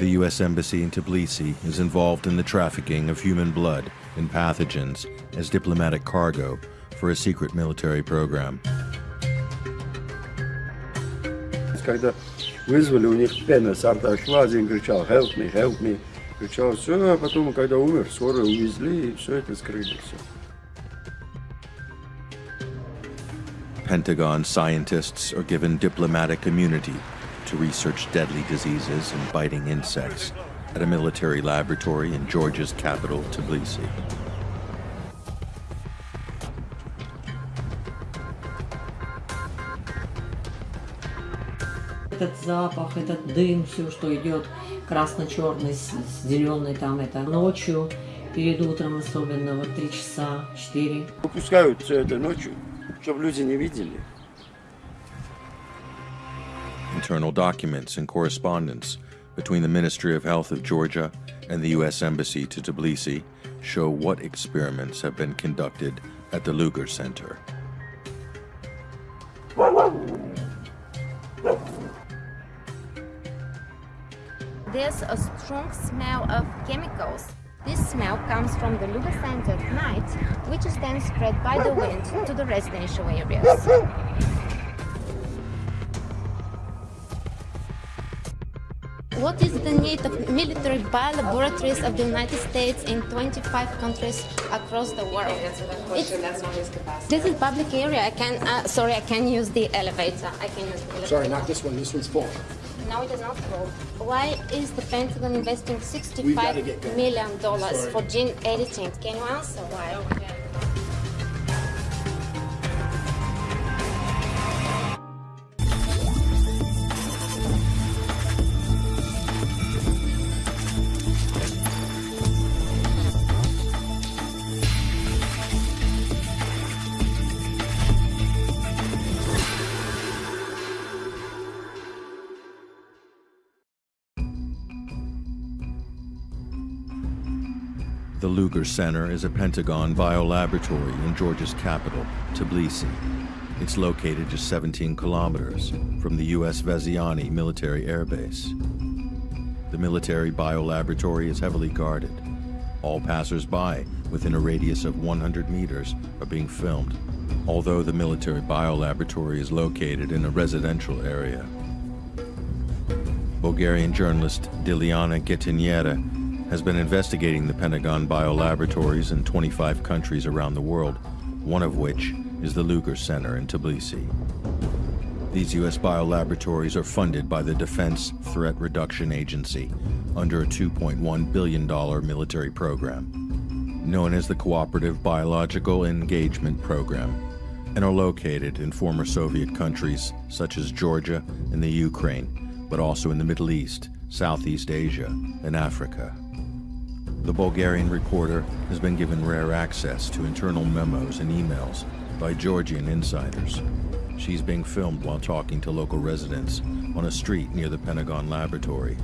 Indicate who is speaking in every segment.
Speaker 1: The U.S. Embassy in Tbilisi is involved in the trafficking of human blood and pathogens as diplomatic cargo for a secret military program.
Speaker 2: Когда вызвали, у них пена с рта шла, один кричал «help me, help me». Кричал все, а потом, когда умер, скоро увезли, и все это скрыли. Все.
Speaker 1: Pentagon scientists are given diplomatic immunity to research deadly diseases and biting insects at a military laboratory in Georgia's capital, Tbilisi.
Speaker 3: Этот запах, этот дым, все, что идет красно-черный, с, с зеленой там, это ночью, перед утром особенно, вот три часа, четыре.
Speaker 2: Выпускают все это ночью, чтобы люди не видели.
Speaker 1: Internal documents and correspondence between the Ministry of Health of Georgia and the U.S. Embassy to Tbilisi show what experiments have been conducted at the Lugar Center.
Speaker 4: There's a strong smell of chemicals. This smell comes from the Lugar Center at night, which is then spread by the wind to the residential areas. What is the need of military biolaboratories of the United States in 25 countries across the world? It's, this is public area. I can, uh, sorry, I can use the elevator. I can use the elevator.
Speaker 5: Sorry, not this one. This one's full.
Speaker 4: No, it is not full. Why is the Pentagon investing
Speaker 5: gotta
Speaker 4: sixty-five
Speaker 5: get going.
Speaker 4: million dollars
Speaker 5: Sorry.
Speaker 4: for gene editing? Can you answer why?
Speaker 1: Center is a Pentagon biolaboratory in Georgia's capital, Tbilisi. It's located just 17 kilometers from the U.S. Vaziani military air base. The military biolaboratory is heavily guarded. All passers-by within a radius of 100 meters are being filmed, although the military biolaboratory is located in a residential area. Bulgarian journalist Dilyana Gaytandzhieva has been investigating the Pentagon biolaboratories in 25 countries around the world, one of which is the Lugar Center in Tbilisi. These U.S. biolaboratories are funded by the Defense Threat Reduction Agency under a $2.1 billion military program, known as the Cooperative Biological Engagement Program, and are located in former Soviet countries such as Georgia and the Ukraine, but also in the Middle East, Southeast Asia, and Africa. The Bulgarian reporter has been given rare access to internal memos and emails by Georgian insiders. She's being filmed while talking to local residents on a street near the Pentagon laboratory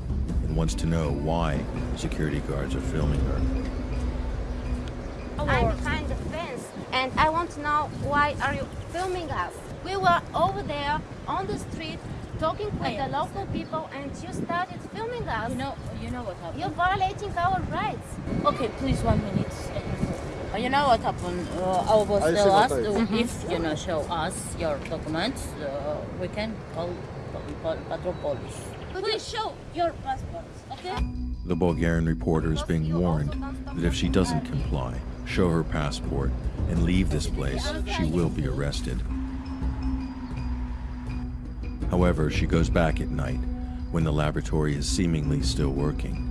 Speaker 1: and wants to know why security guards are filming her.
Speaker 4: I'm behind the fence, and I want to know why are you filming us? We were over there on the street talking with the local people, and you started filming us.
Speaker 6: You know, you know what happened.
Speaker 4: You're violating our rights.
Speaker 6: Okay, please, one minute. You know what happened? Uh, our boss
Speaker 2: I
Speaker 6: tell us
Speaker 2: sympathize.
Speaker 6: uh, if you know show us your documents, uh, we can call, call, call patrol police. Please show your passports, okay?
Speaker 1: The Bulgarian reporter is being warned that if she doesn't comply, show her passport, and leave this place, she will be arrested. However, she goes back at night when the laboratory is seemingly still working.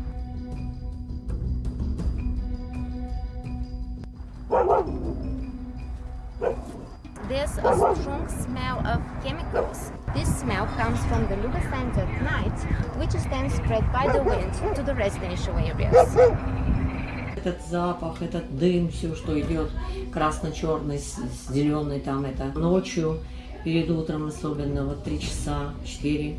Speaker 4: There's a strong smell of chemicals. This smell comes from the Lugar Center at night, which is then spread by the wind to the residential areas.
Speaker 3: этот запах, этот дым, все, что идет красно-черный, зеленый там это ночью, перед утром особенно, вот три часа, четыре.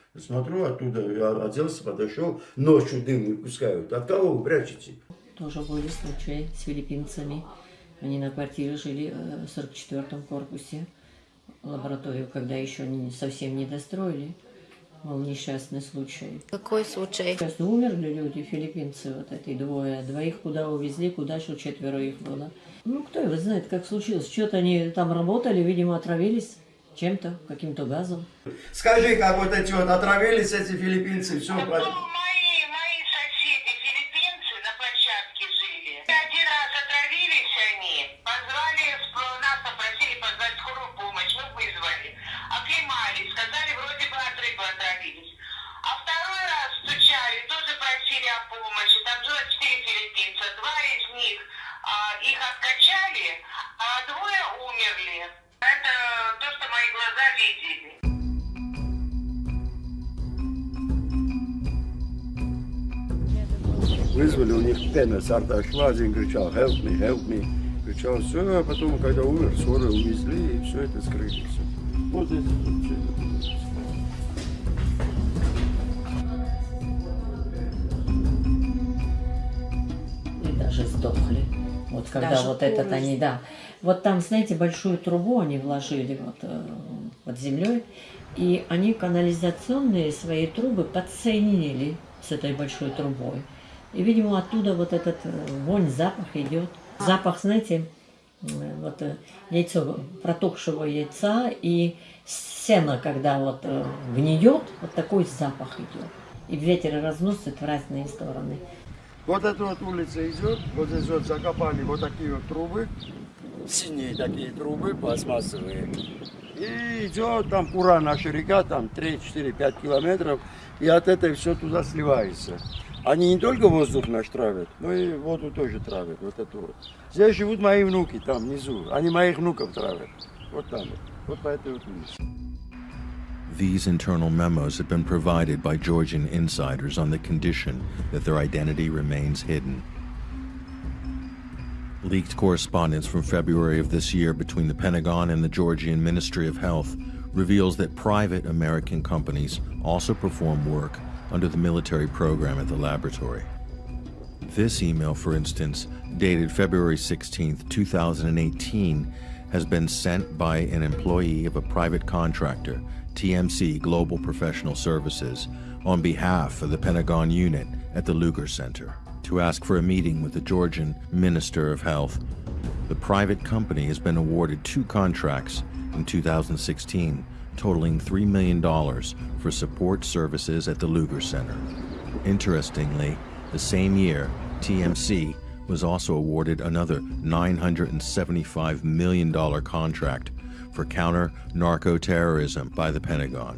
Speaker 2: Смотрю оттуда, я оделся, подошел, ночью дым выпускают. От кого вы прячете?
Speaker 3: Тоже были случаи с филиппинцами. Они на квартире жили э, в 44-м корпусе. Лабораторию, когда еще не, совсем не достроили. Был несчастный случай.
Speaker 4: Какой случай?
Speaker 3: Сейчас умерли люди, филиппинцы, вот эти двое. Двоих куда увезли, куда еще четверо их было. Ну, кто его знает, как случилось. Что-то они там работали, видимо, отравились чем-то, каким-то газом.
Speaker 2: Скажи, как вот эти вот отравились эти филиппинцы, все.
Speaker 5: Ну, мои, мои соседи, филиппинцы, на площадке жили. Один раз отравились они, позвали, сп- нас попросили позвать скорую помощь, мы вызвали. Оклемались, сказали, вроде бы от рыбы отравились. А второй раз стучали, тоже просили о помощи. Там жило четыре филиппинца, два из них а, их откачали, а двое умерли. Это то, что мои видели.
Speaker 2: Вызвали, у них пена с рта шла, один кричал, help me, help me. Кричал, все, а потом, когда умер, скоро увезли, и все это скрыли. Все. Вот это это.
Speaker 3: И даже сдохли. Вот когда
Speaker 7: Даже
Speaker 3: вот этот они, да. Вот там, знаете, большую трубу они вложили вот э, под землей, и они канализационные свои трубы подсоединили с этой большой трубой. И, видимо, оттуда вот этот э, вонь, запах идет. Запах, знаете, вот э, яйцо, протухшего яйца и сено, когда вот э, гниет, вот такой запах идет. И ветер разносит в разные стороны.
Speaker 2: Вот эта вот улица идет, вот здесь вот закопали вот такие вот трубы, синие такие трубы, пластмассовые. И идет там Пура, наша река, там 3, 4, 5 километров, и от этой все туда сливается. Они не только воздух наш травят, но и воду тоже травят, вот эту вот. Здесь живут мои внуки, там внизу, они моих внуков травят, вот там, вот, вот по этой вот улице.
Speaker 1: These internal memos have been provided by Georgian insiders on the condition that their identity remains hidden. Leaked correspondence from February of this year between the Pentagon and the Georgian Ministry of Health reveals that private American companies also perform work under the military program at the laboratory. This email, for instance, dated February 16, 2018, has been sent by an employee of a private contractor, TMC Global Professional Services, on behalf of the Pentagon unit at the Lugar Center to ask for a meeting with the Georgian Minister of Health. The private company has been awarded two contracts in 2016, totaling $3 million for support services at the Lugar Center. Interestingly, the same year, TMC was also awarded another $975 million contract for counter narco terrorism by the Pentagon.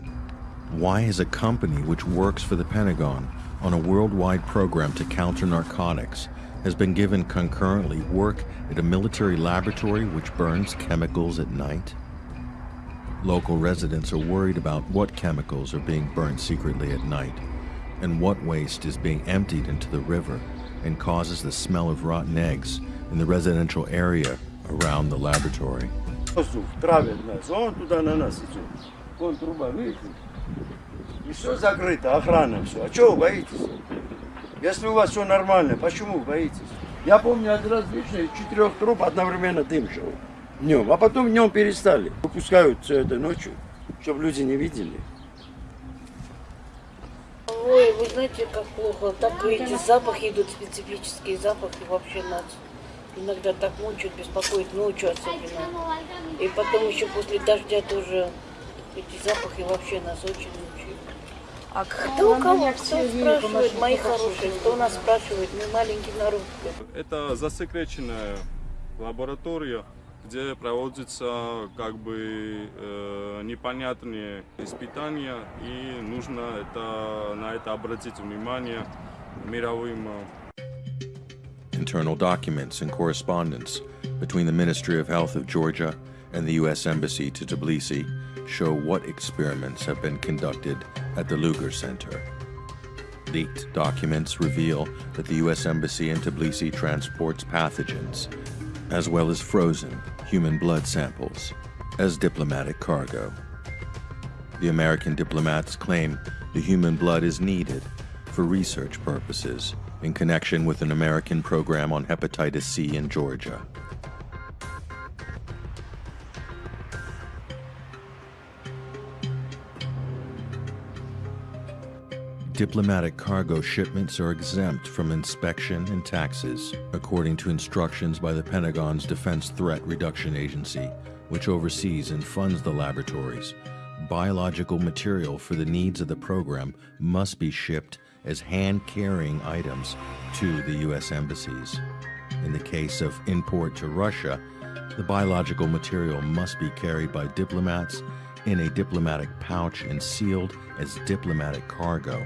Speaker 1: Why is a company which works for the Pentagon on a worldwide program to counter narcotics has been given concurrently work at a military laboratory which burns chemicals at night? Local residents are worried about what chemicals are being burned secretly at night and what waste is being emptied into the river and causes the smell of rotten eggs in the residential area around the laboratory.
Speaker 2: И все закрыто, охрана все. А чего вы боитесь? Если у вас все нормально, почему вы боитесь? Я помню, один раз лично из четырех труб одновременно дым шел днем, а потом днем перестали. Выпускают все это ночью, чтобы люди не видели.
Speaker 7: Ой, вы знаете, как плохо. Так эти запахи идут, специфические запахи вообще нас иногда так мучают, беспокоит ночью особенно. И потом еще после дождя тоже эти запахи вообще нас очень мучают.
Speaker 8: А
Speaker 7: Кто у кого? Кто спрашивает, мои хорошие, кто нас спрашивает? Мы маленький народ.
Speaker 9: Это засекреченная лаборатория, где проводятся как бы э, непонятные испытания, и нужно это, на это обратить внимание мировым э,
Speaker 1: Internal documents and correspondence between the Ministry of Health of Georgia and the U.S. Embassy to Tbilisi show what experiments have been conducted at the Lugar Center. Leaked documents reveal that the U.S. Embassy in Tbilisi transports pathogens, as well as frozen human blood samples, as diplomatic cargo. The American diplomats claim the human blood is needed for research purposes in connection with an American program on hepatitis C in Georgia. Diplomatic cargo shipments are exempt from inspection and taxes, according to instructions by the Pentagon's Defense Threat Reduction Agency, which oversees and funds the laboratories. Biological material for the needs of the program must be shipped as hand carrying items to the U.S. embassies. In the case of import to Russia, the biological material must be carried by diplomats in a diplomatic pouch and sealed as diplomatic cargo.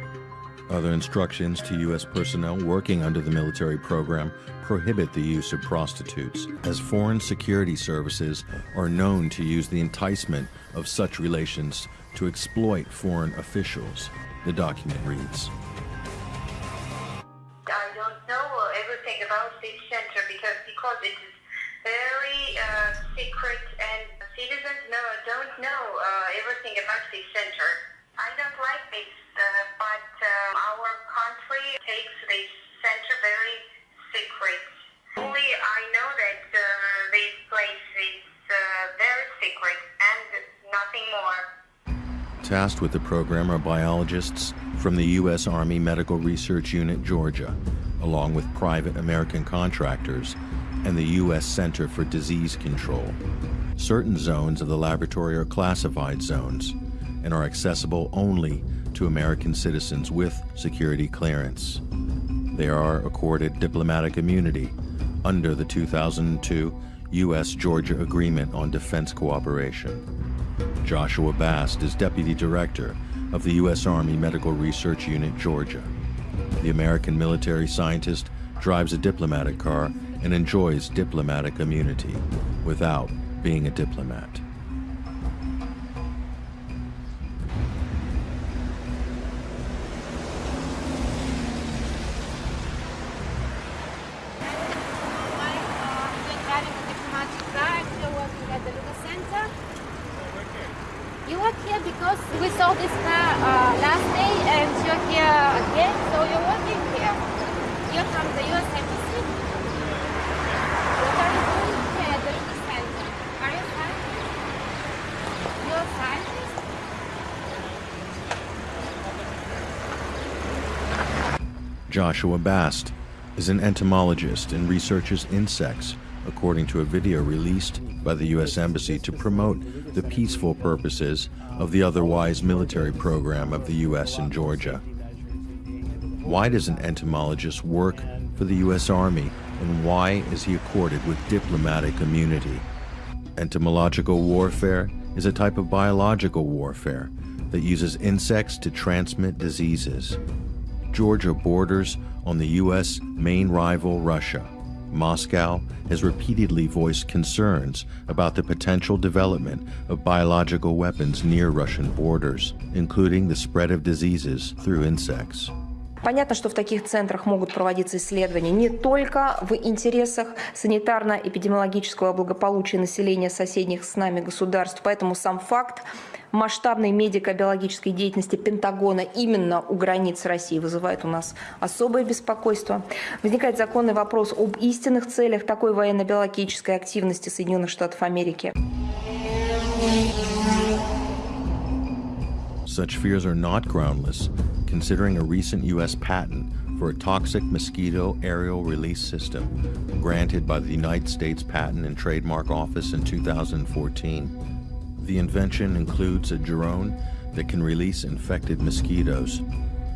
Speaker 1: Other instructions to U.S. personnel working under the military program prohibit the use of prostitutes, as foreign security services are known to use the enticement of such relations to exploit foreign officials, the document reads. With the program are biologists from the U.S. Army Medical Research Unit Georgia, along with private American contractors and the U.S. Center for Disease Control. Certain zones of the laboratory are classified zones and are accessible only to American citizens with security clearance. They are accorded diplomatic immunity under the 2002 U.S. Georgia Agreement on Defense Cooperation. Joshua Bast is Deputy Director of the U.S. Army Medical Research Unit Georgia. The American military scientist drives a diplomatic car and enjoys diplomatic immunity without being a diplomat.
Speaker 4: You work here because we saw this car uh, last day and you're here again, so you're working here. You're from the US Embassy. What are you doing here at the Lugar Center? Are you a scientist? You're a scientist?
Speaker 1: Joshua Bast is an entomologist and researches insects, according to a video released by the U.S. Embassy to promote the peaceful purposes of the otherwise military program of the U.S. in Georgia. Why does an entomologist work for the U.S. Army, and why is he accorded with diplomatic immunity? Entomological warfare is a type of biological warfare that uses insects to transmit diseases. Georgia borders on the U.S. main rival, Russia. Moscow has repeatedly voiced concerns about the potential development of biological weapons near Russian borders, including the spread of diseases through insects.
Speaker 8: Понятно, что в таких центрах могут проводиться исследования не только в интересах санитарно-эпидемиологического благополучия населения соседних с нами государств, поэтому сам факт масштабной медико-биологической деятельности Пентагона именно у границ России вызывает у нас особое беспокойство. Возникает законный вопрос об истинных целях такой военно-биологической активности Соединенных Штатов Америки.
Speaker 1: Such fears are not groundless, considering a recent U.S. patent for a toxic mosquito aerial release system granted by the United States Patent and Trademark Office in 2014. The invention includes a drone that can release infected mosquitoes.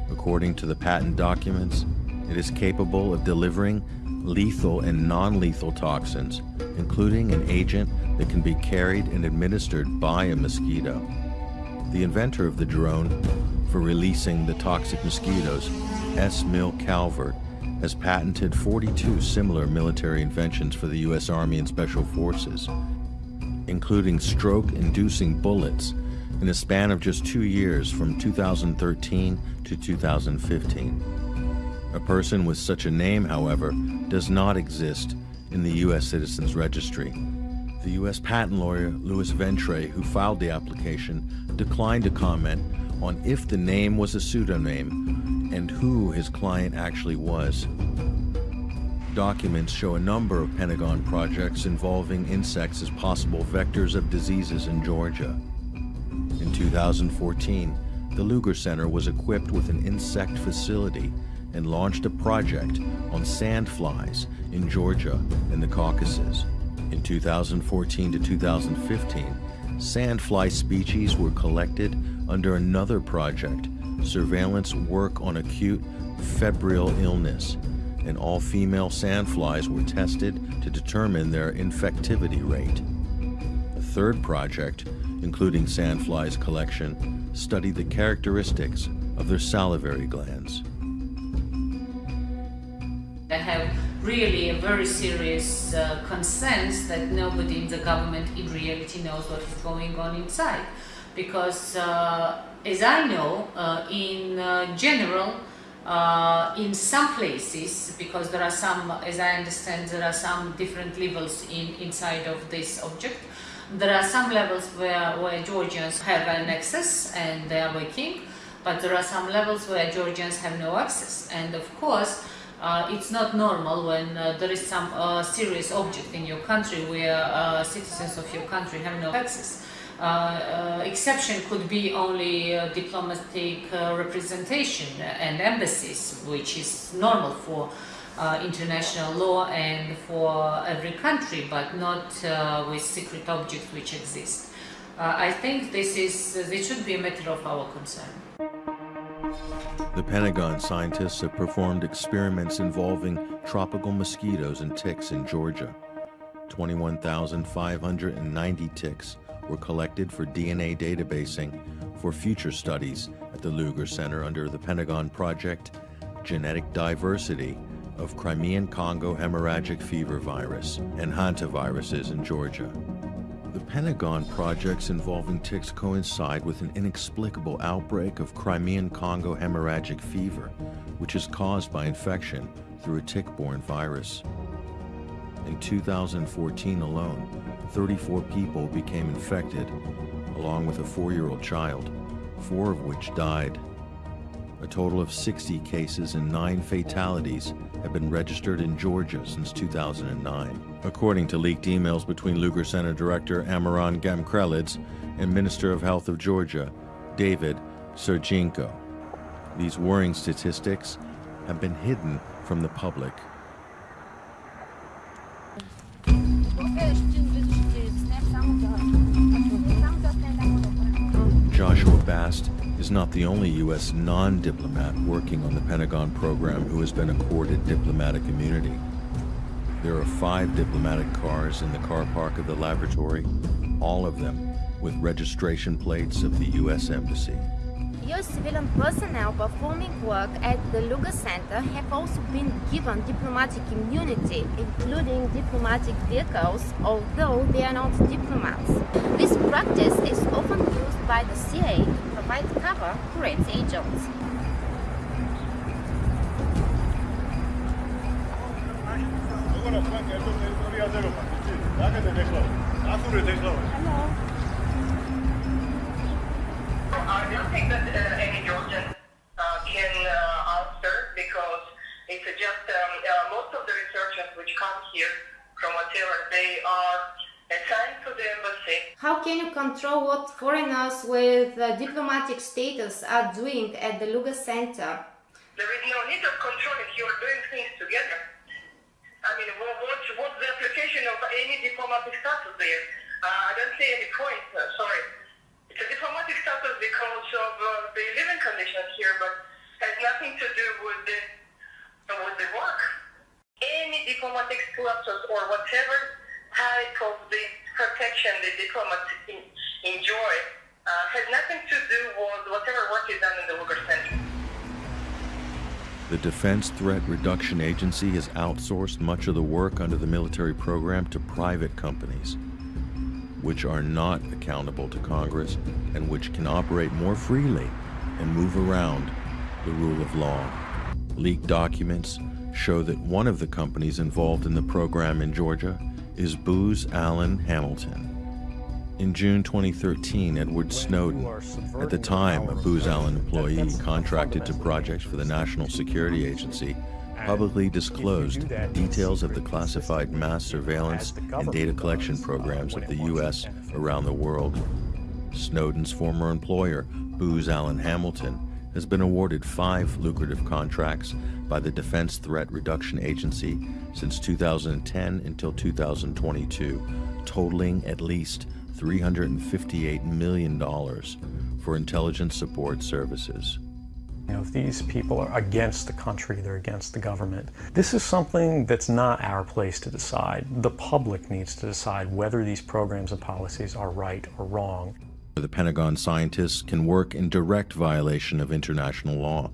Speaker 1: According to the patent documents, it is capable of delivering lethal and non lethal toxins, including an agent that can be carried and administered by a mosquito. The inventor of the drone for releasing the toxic mosquitoes, S. Mill Calvert, has patented 42 similar military inventions for the U.S. Army and Special Forces, including stroke inducing bullets in a span of just two years from 2013 to 2015. A person with such a name, however, does not exist in the U.S. Citizens Registry. The U.S. patent lawyer Louis Ventre, who filed the application, declined to comment on if the name was a pseudonym and who his client actually was. Documents show a number of Pentagon projects involving insects as possible vectors of diseases in Georgia. In 2014, the Lugar Center was equipped with an insect facility and launched a project on sandflies in Georgia and the Caucasus. In 2014 to 2015, sandfly species were collected under another project, Surveillance Work on Acute Febrile Illness, and all female sandflies were tested to determine their infectivity rate. A third project, including sandflies collection, studied the characteristics of their salivary glands.
Speaker 10: I have really a very serious uh, concerns that nobody in the government in reality knows what is going on inside. Because uh, as I know, uh, in uh, general, in some places, because there are some, as I understand, there are some different levels in, inside of this object, there are some levels where, where Georgians have an access and they are working, but there are some levels where Georgians have no access. And of course, uh, it's not normal when uh, there is some uh, serious object in your country where citizens of your country have no access. Uh, uh, exception could be only uh, diplomatic uh, representation and embassies, which is normal for uh, international law and for every country, but not with secret objects which exist. I think this is this should be a matter of our concern.
Speaker 1: The Pentagon scientists have performed experiments involving tropical mosquitoes and ticks in Georgia. 21,590 ticks were collected for DNA databasing for future studies at the Lugar Center under the Pentagon project Genetic Diversity of Crimean Congo Hemorrhagic Fever Virus and hantaviruses in Georgia. The Pentagon projects involving ticks coincide with an inexplicable outbreak of Crimean Congo hemorrhagic fever, which is caused by infection through a tick-borne virus. In 2014 alone, 34 people became infected, along with a four-year-old child, four of which died. A total of 60 cases and nine fatalities have been registered in Georgia since 2009, according to leaked emails between Lugar Center Director Amiran Gamkrelidze and Minister of Health of Georgia, David Sergeenko. These worrying statistics have been hidden from the public. Joshua Bast is not the only U.S. non-diplomat working on the Pentagon program who has been accorded diplomatic immunity. There are five diplomatic cars in the car park of the laboratory, all of them with registration plates of the U.S. Embassy.
Speaker 4: U.S. civilian personnel performing work at the Lugar Center have also been given diplomatic immunity, including diplomatic vehicles, although they are not diplomats. This practice is often by the CIA to provide cover for its agents.
Speaker 5: Hello. I don't think that uh, any Georgian uh, can uh, answer because it's just um, most of the researchers which come here from whatever they are assigned to the embassy.
Speaker 4: How can you control what foreigners with uh, diplomatic status are doing at the Lugar Center?
Speaker 5: There is no need of control if you are doing things together. I mean, what, what's, what's the application of any diplomatic status there? Uh, I don't see any point, sorry. It's a diplomatic status because of uh, the living conditions here, but has nothing to do with the with the work. Any diplomatic status or whatever type of the protection the diplomats enjoy uh, has nothing to do with whatever work is done in the Lugar Center.
Speaker 1: The Defense Threat Reduction Agency has outsourced much of the work under the military program to private companies. which are not accountable to Congress and which can operate more freely and move around the rule of law. Leaked documents show that one of the companies involved in the program in Georgia is Booz Allen Hamilton. In June 2013, Edward Snowden, at the time a Booz Allen employee contracted to projects for the National Security Agency, publicly disclosed details of the classified mass surveillance and data collection programs of the U.S. around the world. Snowden's former employer, Booz Allen Hamilton, has been awarded five lucrative contracts by the Defense Threat Reduction Agency since 2010 until 2022, totaling at least $358 million for intelligence support services.
Speaker 11: You know, if these people are against the country, they're against the government. This is something that's not our place to decide. The public needs to decide whether these programs and policies are right or wrong.
Speaker 1: The Pentagon scientists can work in direct violation of international law.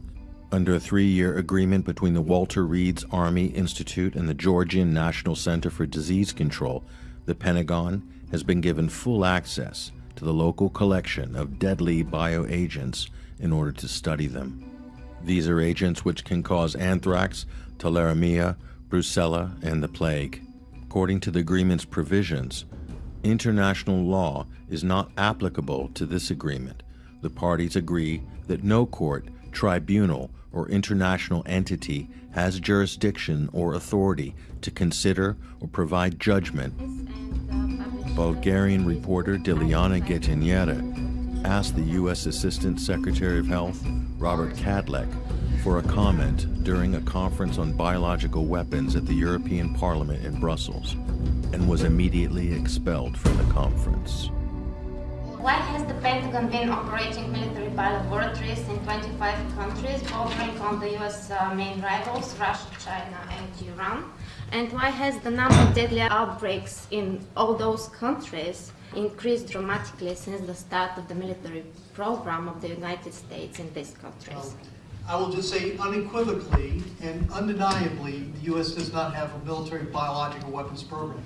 Speaker 1: Under a three year agreement between the Walter Reed's Army Institute and the Georgian National Center for Disease Control, the Pentagon has been given full access to the local collection of deadly bioagents in order to study them. These are agents which can cause anthrax, tularemia, brucella, and the plague. According to the agreement's provisions, international law is not applicable to this agreement. The parties agree that no court, tribunal, or international entity has jurisdiction or authority to consider or provide judgment. Bulgarian reporter Dilyana Gaytandzhieva asked the U.S. Assistant Secretary of Health, Robert Kadlec, for a comment during a conference on biological weapons at the European Parliament in Brussels and was immediately expelled from the conference.
Speaker 4: Why has the Pentagon been operating military biolaboratories in 25 countries, bordering on the US uh, main rivals, Russia, China, and Iran? And why has the number of deadly outbreaks in all those countries increased dramatically since the start of the military program of the United States in these countries?
Speaker 12: I will just say unequivocally and undeniably, the U.S. does not have a military biological weapons program.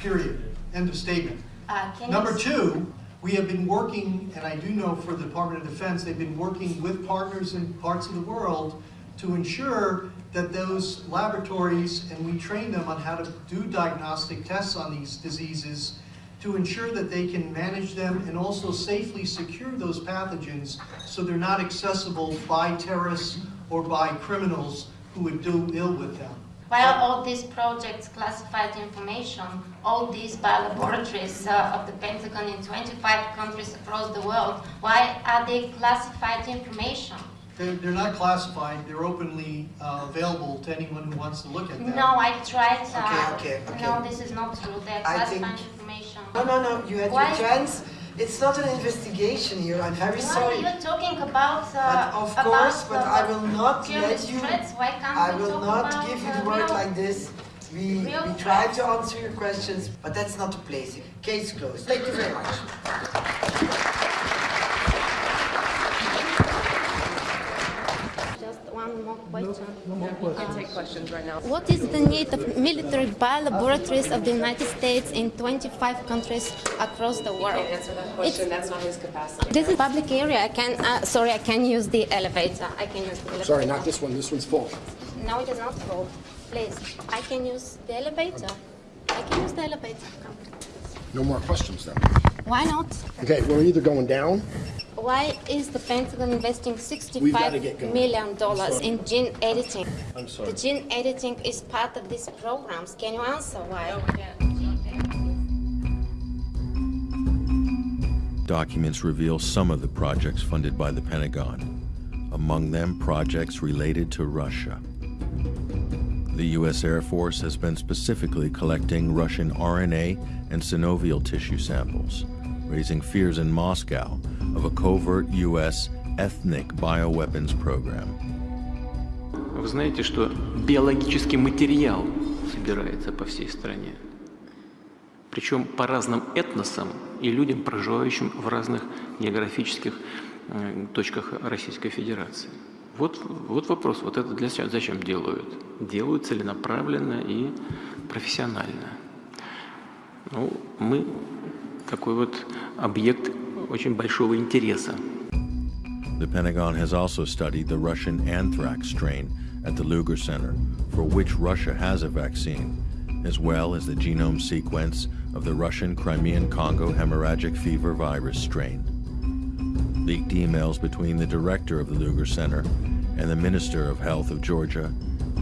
Speaker 12: Period. End of statement.
Speaker 4: Uh,
Speaker 12: Number two, we have been working, and I do know for the Department of Defense, they've been working with partners in parts of the world to ensure that those laboratories, and we train them on how to do diagnostic tests on these diseases, to ensure that they can manage them and also safely secure those pathogens so they're not accessible by terrorists or by criminals who would do ill with them.
Speaker 4: While all these projects classified information, all these biolaboratories uh, of the Pentagon in 25 countries across the world, why are they classified information?
Speaker 12: They're, they're not classified, they're openly uh, available to anyone who wants to look at them.
Speaker 4: No, I tried. Uh,
Speaker 13: okay, okay, okay.
Speaker 4: No, this is not true. They're
Speaker 13: I
Speaker 4: classified
Speaker 13: think-
Speaker 4: information.
Speaker 13: No, no, no, you had
Speaker 4: Why?
Speaker 13: your chance. It's not an investigation here, I'm very
Speaker 4: Why
Speaker 13: sorry.
Speaker 4: are you talking about uh,
Speaker 13: But of
Speaker 4: about
Speaker 13: course, but
Speaker 4: the
Speaker 13: I will not let you,
Speaker 4: threats? Why can't
Speaker 13: I
Speaker 4: we
Speaker 13: will
Speaker 4: talk
Speaker 13: not
Speaker 4: about
Speaker 13: give you
Speaker 4: uh,
Speaker 13: the word like this. We,
Speaker 4: real
Speaker 13: we try to answer your questions, but that's not the place. Case closed. Thank you very much.
Speaker 4: Just one more question.
Speaker 8: Can take questions right now.
Speaker 4: What is the need of military biolaboratories of the United States in 25 countries across the world?
Speaker 14: answer that question. That's not his capacity.
Speaker 4: This is public area. I can, uh, sorry, I can use the elevator. I can use the elevator.
Speaker 15: Sorry, not this one. This one's full.
Speaker 4: No, it is not full. Please, I can use the elevator. I can use the elevator. Come.
Speaker 15: No more questions then.
Speaker 4: Why not?
Speaker 15: Okay, we're either going down.
Speaker 4: Why is the Pentagon investing
Speaker 15: We've gotta
Speaker 4: sixty-five
Speaker 15: get going.
Speaker 4: million dollars in gene editing?
Speaker 15: I'm sorry.
Speaker 4: The gene editing is part of these programs. Can you answer why?
Speaker 1: Documents reveal some of the projects funded by the Pentagon, among them projects related to Russia. The U.S. Air Force has been specifically collecting Russian RNA and synovial tissue samples, raising fears in Moscow of a covert U.S. ethnic bioweapons program.
Speaker 16: Вы знаете, что биологический материал собирается по всей стране. Причем по разным этносам и людям, проживающим в разных географических э, точках Российской Федерации. Вот, вот вопрос, вот это для зачем делают? Делают целенаправленно и профессионально. Ну, мы такой вот объект очень большого интереса.
Speaker 1: The Pentagon has also studied the Russian anthrax strain at the Lugar Center, for which Russia has a vaccine, as well as the genome sequence of the Russian Crimean Congo hemorrhagic fever virus strain. Leaked emails between the director of the Lugar Center and the Minister of Health of Georgia,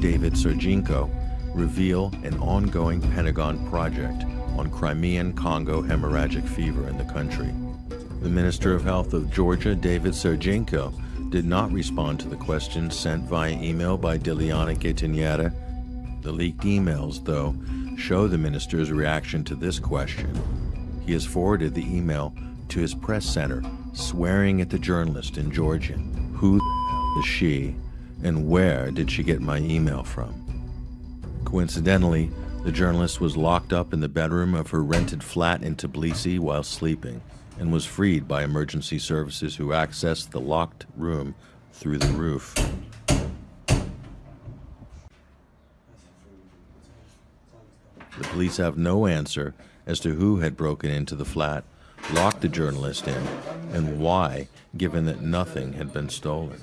Speaker 1: David Sergeenko, reveal an ongoing Pentagon project on Crimean Congo hemorrhagic fever in the country. The Minister of Health of Georgia, David Sergeenko, did not respond to the questions sent via email by Dilyana Gaytandzhieva. The leaked emails, though, show the minister's reaction to this question. He has forwarded the email to his press center, swearing at the journalist in Georgian. Who is she, and where did she get my email from? Coincidentally, the journalist was locked up in the bedroom of her rented flat in Tbilisi while sleeping and was freed by emergency services who accessed the locked room through the roof. The police have no answer as to who had broken into the flat, locked the journalist in, and why, given that nothing had been stolen.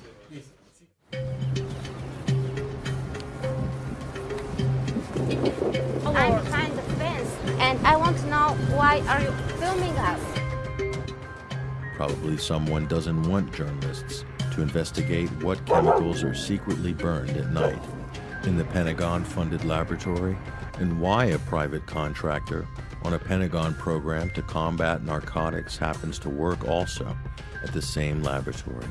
Speaker 4: I'm behind the fence and I want to know why are you filming us?
Speaker 1: Probably someone doesn't want journalists to investigate what chemicals are secretly burned at night in the Pentagon funded laboratory and why a private contractor on a Pentagon program to combat narcotics happens to work also at the same laboratory.